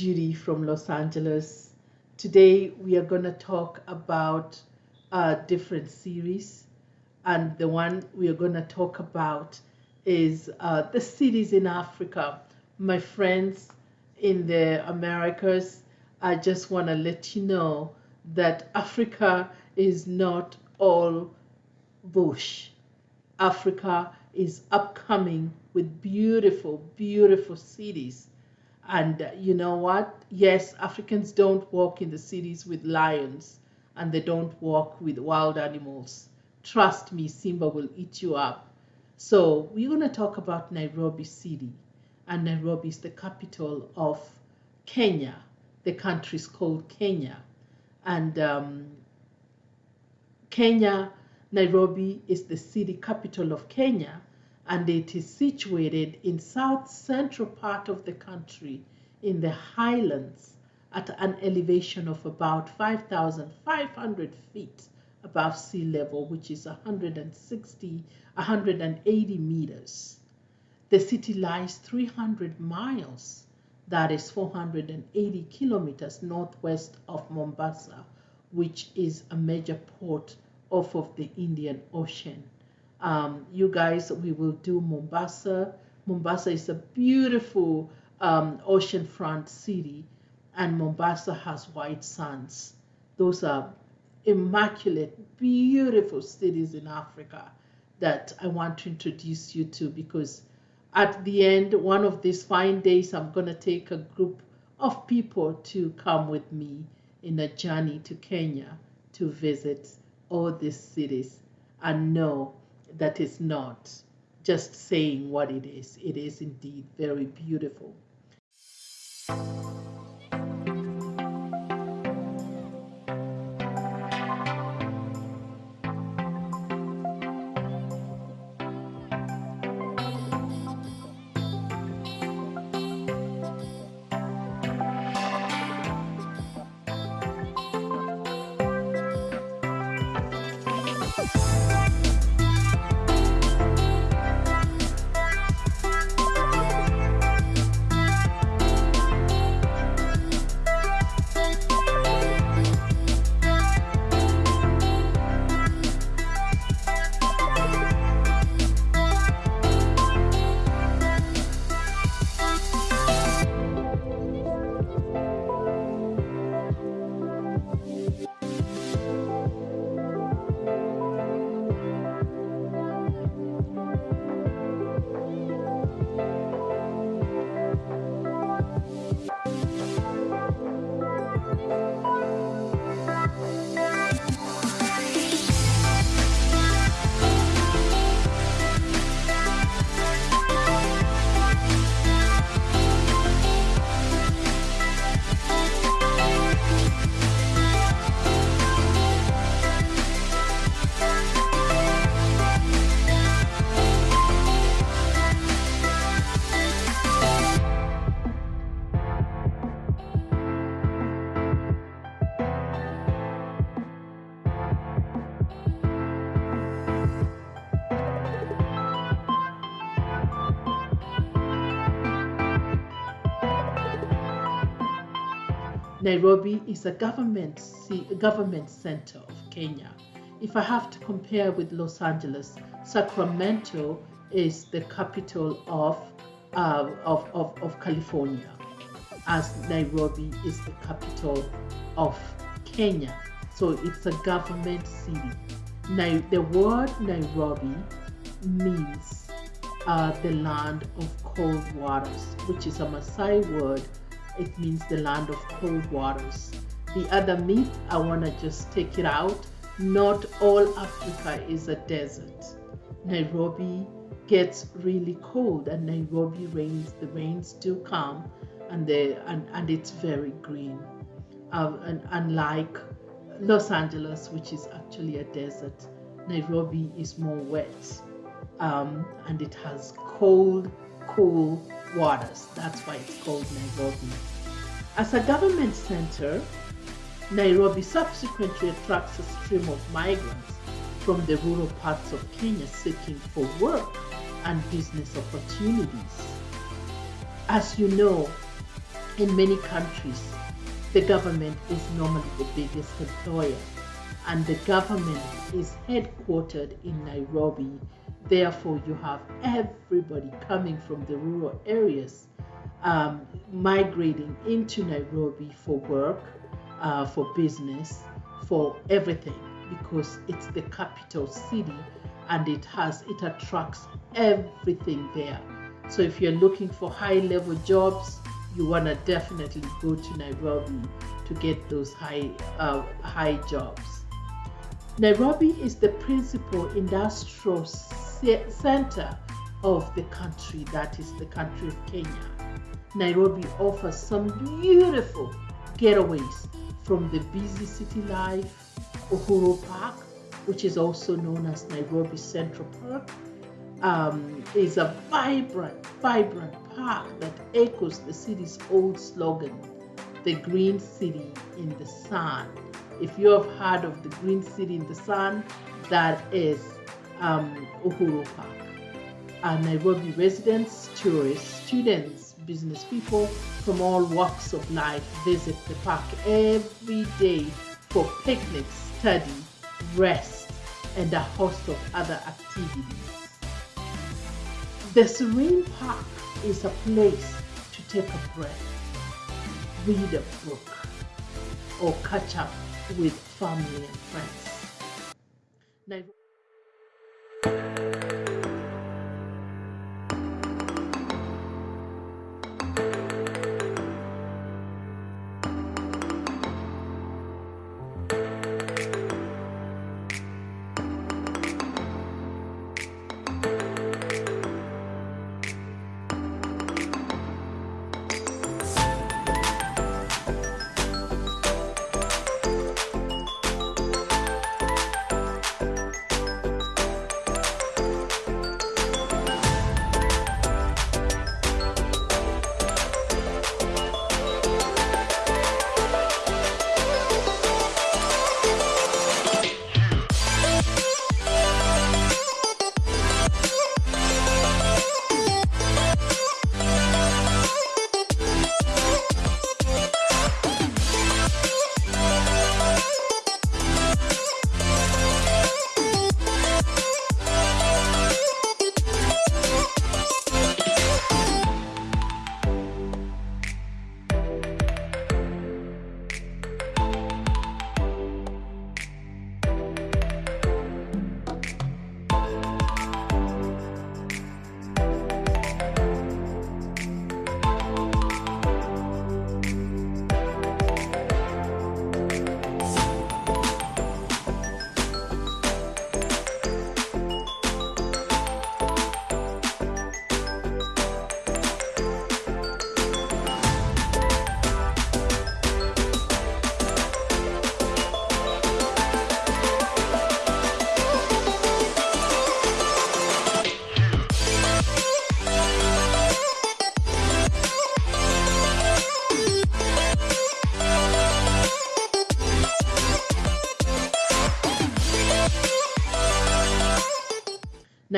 Judy from Los Angeles. Today we are going to talk about a different series, and the one we are going to talk about is uh, the cities in Africa. My friends in the Americas, I just want to let you know that Africa is not all bush. Africa is upcoming with beautiful, beautiful cities. And uh, you know what? Yes, Africans don't walk in the cities with lions and they don't walk with wild animals. Trust me, Simba will eat you up. So, we're going to talk about Nairobi City. And Nairobi is the capital of Kenya. The country is called Kenya. And um, Kenya Nairobi is the city capital of Kenya and it is situated in south central part of the country in the highlands at an elevation of about 5,500 feet above sea level, which is 160, 180 meters. The city lies 300 miles, that is 480 kilometers northwest of Mombasa, which is a major port off of the Indian Ocean. Um, you guys, we will do Mombasa. Mombasa is a beautiful um, oceanfront city, and Mombasa has white sands. Those are immaculate, beautiful cities in Africa that I want to introduce you to because at the end, one of these fine days, I'm going to take a group of people to come with me in a journey to Kenya to visit all these cities and know that it's not just saying what it is. It is indeed very beautiful. Nairobi is a government, government center of Kenya. If I have to compare with Los Angeles, Sacramento is the capital of, uh, of, of, of California, as Nairobi is the capital of Kenya. So it's a government city. Now, the word Nairobi means uh, the land of cold waters, which is a Maasai word it means the land of cold waters. The other myth, I want to just take it out. Not all Africa is a desert. Nairobi gets really cold and Nairobi rains, the rains do come and, they, and, and it's very green. Uh, and unlike Los Angeles, which is actually a desert, Nairobi is more wet um, and it has cold, cool waters. That's why it's called Nairobi. As a government center, Nairobi subsequently attracts a stream of migrants from the rural parts of Kenya seeking for work and business opportunities. As you know, in many countries, the government is normally the biggest employer, and the government is headquartered in Nairobi. Therefore, you have everybody coming from the rural areas um, migrating into Nairobi for work, uh, for business, for everything because it's the capital city and it has it attracts everything there. So if you're looking for high level jobs, you want to definitely go to Nairobi to get those high uh, high jobs. Nairobi is the principal industrial center of the country, that is the country of Kenya. Nairobi offers some beautiful getaways from the busy city life, Uhuru Park, which is also known as Nairobi Central Park, um, is a vibrant, vibrant park that echoes the city's old slogan, the green city in the sun. If you have heard of the green city in the sun, that is um, Uhuru Park. Uh, Nairobi residents, tourists, students, business people from all walks of life visit the park every day for picnics, study, rest, and a host of other activities. The Serene Park is a place to take a breath, read a book, or catch up with family and friends. Now,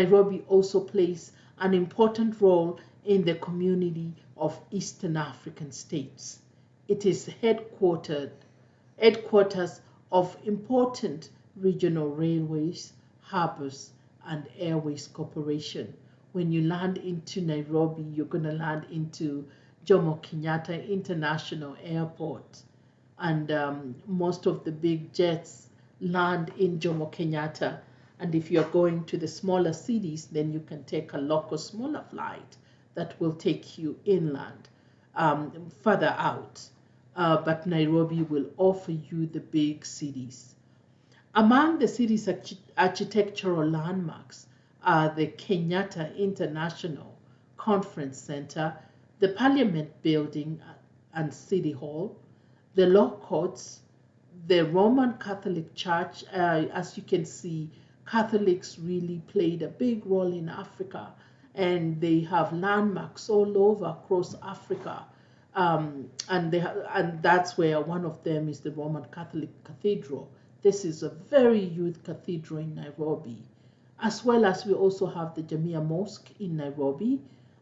Nairobi also plays an important role in the community of Eastern African states. It is headquartered, headquarters of important regional railways, harbors, and airways corporation. When you land into Nairobi, you're going to land into Jomo Kenyatta International Airport. And um, most of the big jets land in Jomo Kenyatta and if you're going to the smaller cities, then you can take a local smaller flight that will take you inland, um, further out. Uh, but Nairobi will offer you the big cities. Among the city's arch architectural landmarks are the Kenyatta International Conference Center, the Parliament Building and City Hall, the Law Courts, the Roman Catholic Church, uh, as you can see, Catholics really played a big role in Africa, and they have landmarks all over across Africa. Um, and they and that's where one of them is the Roman Catholic Cathedral. This is a very youth cathedral in Nairobi, as well as we also have the Jamia Mosque in Nairobi,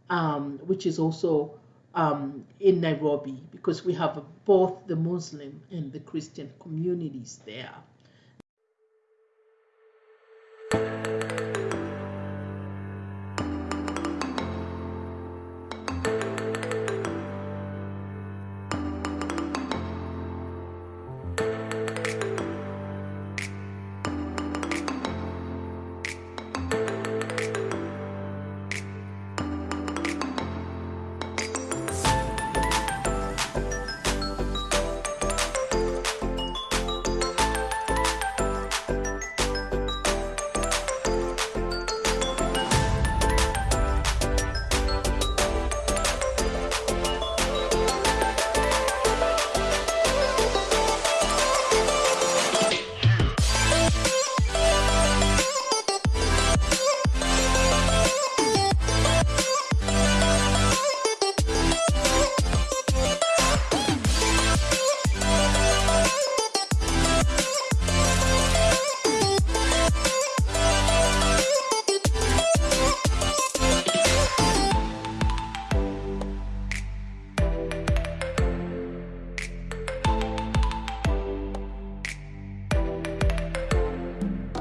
um, which is also um, in Nairobi because we have both the Muslim and the Christian communities there.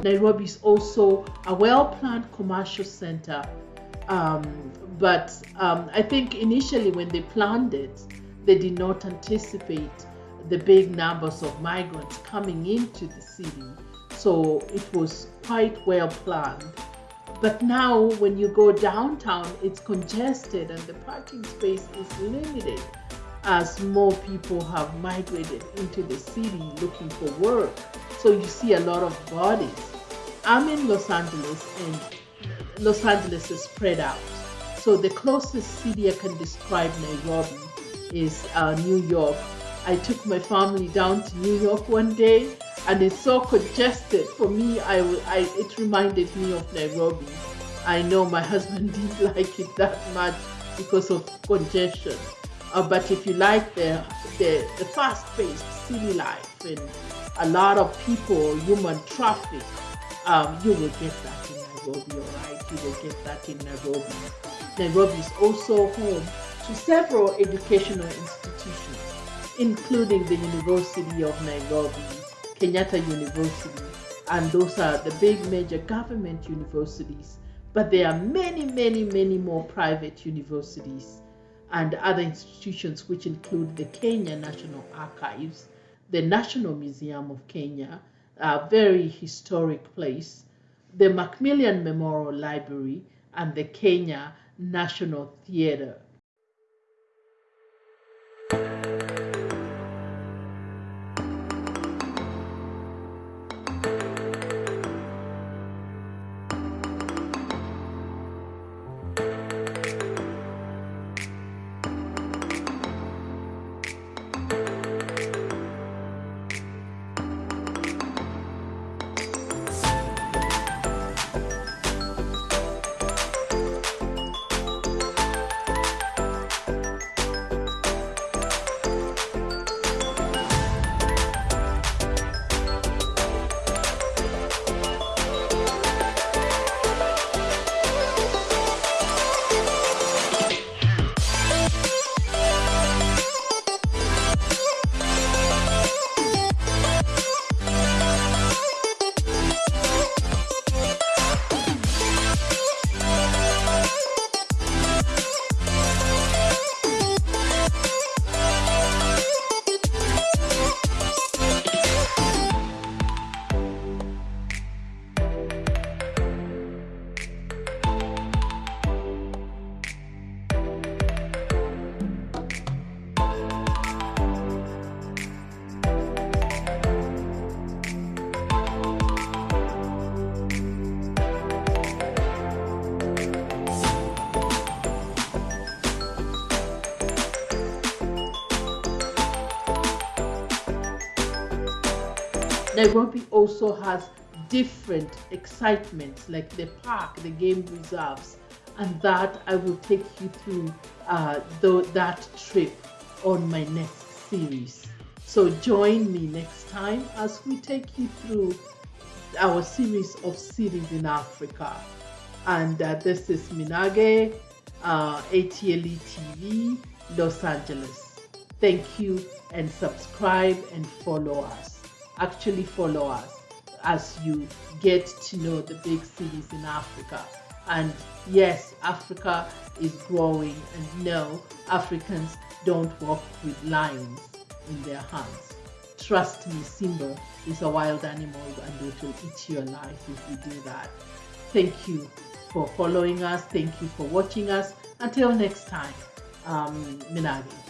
Nairobi is also a well-planned commercial center. Um, but um, I think initially when they planned it, they did not anticipate the big numbers of migrants coming into the city. So it was quite well planned. But now when you go downtown, it's congested and the parking space is limited as more people have migrated into the city looking for work. So you see a lot of bodies. I'm in Los Angeles and Los Angeles is spread out. So the closest city I can describe Nairobi is uh, New York. I took my family down to New York one day and it's so congested. For me, I, I it reminded me of Nairobi. I know my husband didn't like it that much because of congestion. Uh, but if you like the, the, the fast-paced city life and a lot of people, human traffic, um, you will get that in Nairobi, all right? You will get that in Nairobi. Nairobi is also home to several educational institutions, including the University of Nairobi, Kenyatta University, and those are the big major government universities. But there are many, many, many more private universities and other institutions, which include the Kenya National Archives, the National Museum of Kenya, a very historic place, the McMillan Memorial Library, and the Kenya National Theatre. Nairobi also has different excitements like the park, the game reserves, and that I will take you through uh, the, that trip on my next series. So join me next time as we take you through our series of cities in Africa. And uh, this is Minage uh, ATLE TV, Los Angeles. Thank you and subscribe and follow us. Actually, follow us as you get to know the big cities in Africa. And yes, Africa is growing, and no, Africans don't walk with lions in their hands. Trust me, Simba is a wild animal and it will eat you alive if you do that. Thank you for following us. Thank you for watching us. Until next time, um, Minagi.